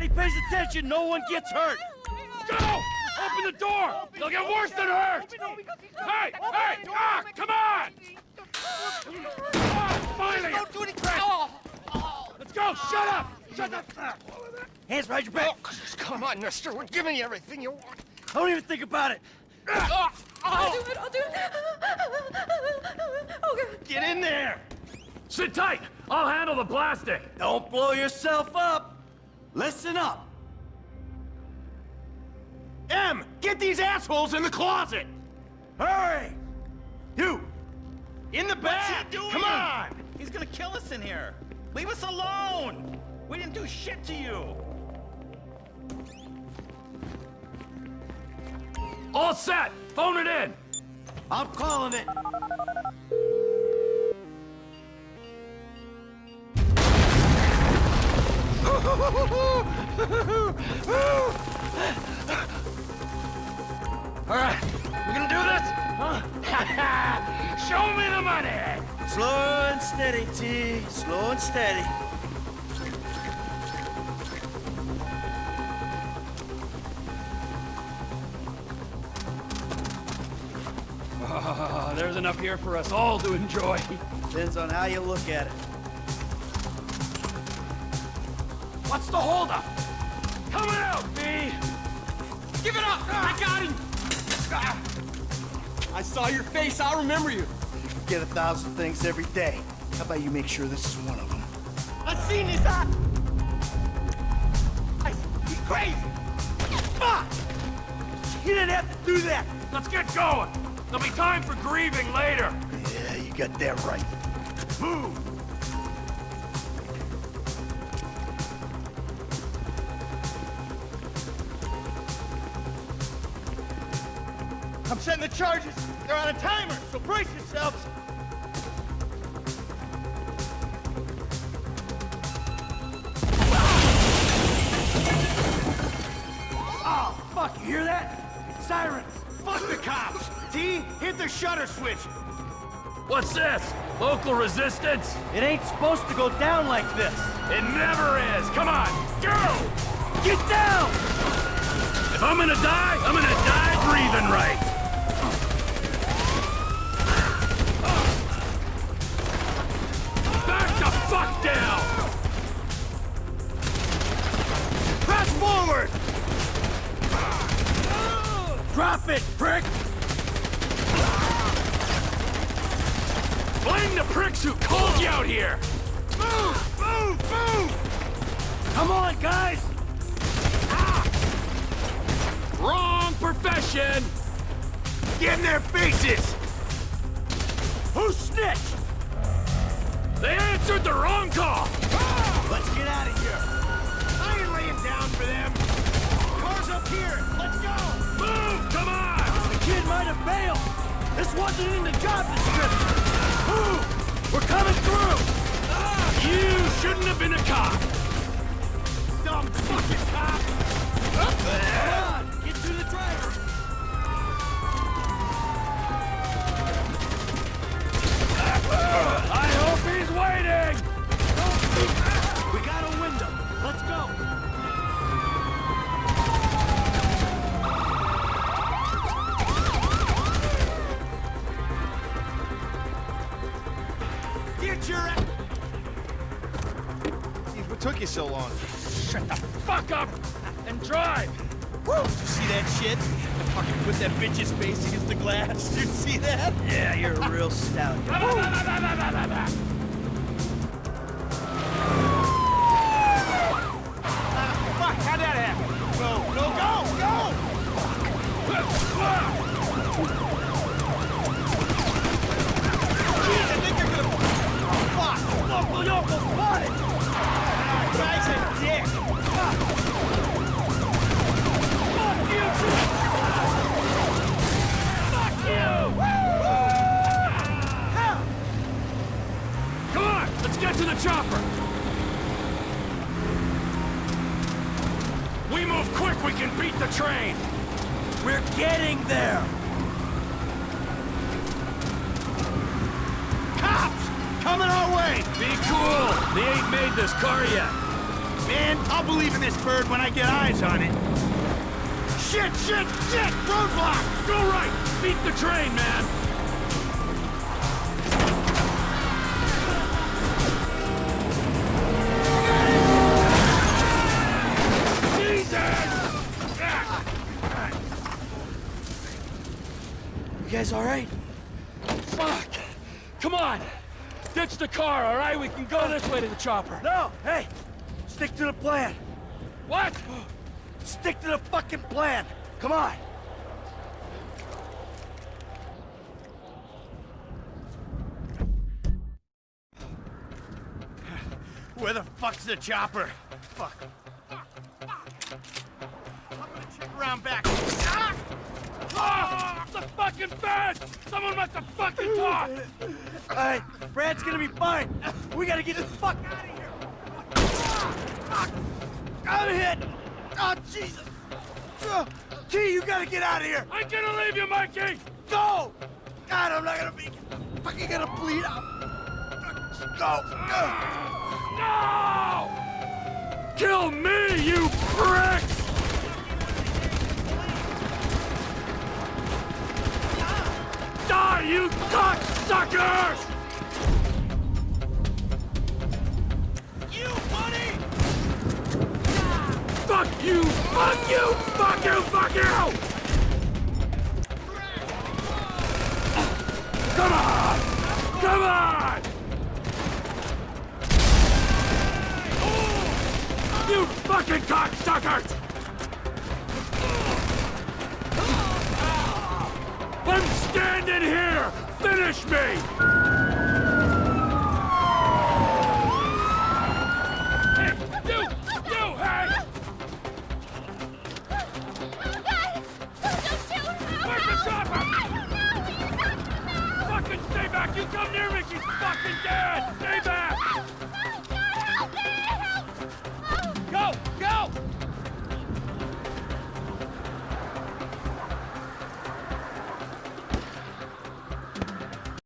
He pays attention, no one gets hurt. Go! Open the door! They'll get worse than hurt! Hey! Hey! Ah! Come on! Ah, finally! Don't do anything! Let's go! Shut up! Shut up! Hands behind your back. Oh, come on, mister. We're giving you everything you want. I Don't even think about it. I'll do it, I'll do it. God. Get in there. Sit tight! I'll handle the plastic! Don't blow yourself up. Listen up. M, get these assholes in the closet! Hurry. You. In the back! doing? Come on! He's gonna kill us in here. Leave us alone. We didn't do shit to you. All set! Phone it in! I'm calling it. All right, we gonna do this? Huh? Show me the money! Slow and steady, T. Slow and steady. Ah, there's enough here for us all to enjoy. Depends on how you look at it. What's the holdup? Coming out, B! Give it up! Ah. I got him! Ah. I saw your face. I'll remember you. You forget a thousand things every day. How about you make sure this is one of them? I've seen his eye. I, he's crazy. Fuck! You didn't have to do that. Let's get going! There'll be time for grieving later! Yeah, you got that right. Move! I'm setting the charges. They're on a timer, so brace yourselves. Oh, fuck, you hear that? Sirens. Fuck the cops. T, hit the shutter switch. What's this? Local resistance? It ain't supposed to go down like this. It never is! Come on, go! Get down! If I'm gonna die, I'm gonna die breathing right! Fuck down! Press forward. Drop it, prick! Blame the pricks who called you out here! Move, move, move. Come on, guys! Ah! Wrong profession! Get in their faces. Who snitched? They answered the wrong call! Let's get out of here. I ain't laying down for them. Cars up here. Let's go. Move! Come on! The kid might have bailed. This wasn't in the job description. Move! We're coming through! Ah, you shouldn't have been a cop! Dumb fucking cop. Come on, get to the driver. I Get your. What took you so long? Shut the fuck up and drive! Woo! Did you see that shit? I Fucking put that bitch's face against the glass. Did you see that? Yeah, you're a real stallion. chopper! We move quick, we can beat the train! We're getting there! Cops! Coming our way! Be cool! They ain't made this car yet! man. I'll believe in this bird when I get eyes on it. Shit, shit, shit! Roadblock! Go right! Beat the train, man! You guys all right? Fuck! Come on! Ditch the car, all right? We can go this way to the chopper. No, hey! Stick to the plan. What? Stick to the fucking plan. Come on. Where the fuck's the chopper? Fuck. Fuck, fuck. I'm gonna check around back. Ah! Ah! The fucking fence! Someone must have fucking talked! All right, Brad's gonna be fine. We gotta get the fuck out of here. Ah, fuck. I'm hit. Oh, Jesus. Uh, T, you gotta get out of here. I'm gonna leave you, Mikey! Go! God, I'm not gonna be fucking gonna bleed out. Go. No! Kill me, you pricks! Die, you cocksuckers! You, buddy! Fuck you! Fuck you! Fuck you! Fuck you! Come on! Come on! You fucking cocksuckers! I'm standing here! Finish me! You! You, hey! Fucking stay back! You come near me, she's fucking dead! Stay back!